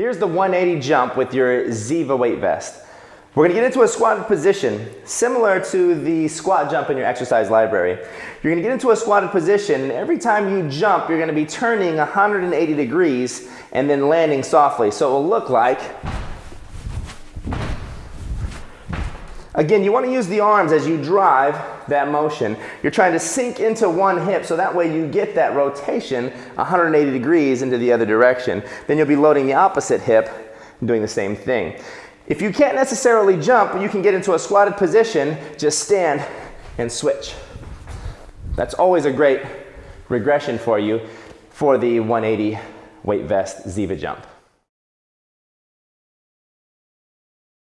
Here's the 180 jump with your Ziva weight vest. We're gonna get into a squatted position, similar to the squat jump in your exercise library. You're gonna get into a squatted position, and every time you jump, you're gonna be turning 180 degrees and then landing softly. So it will look like Again, you want to use the arms as you drive that motion. You're trying to sink into one hip so that way you get that rotation 180 degrees into the other direction. Then you'll be loading the opposite hip and doing the same thing. If you can't necessarily jump, you can get into a squatted position, just stand and switch. That's always a great regression for you for the 180 weight vest Ziva jump.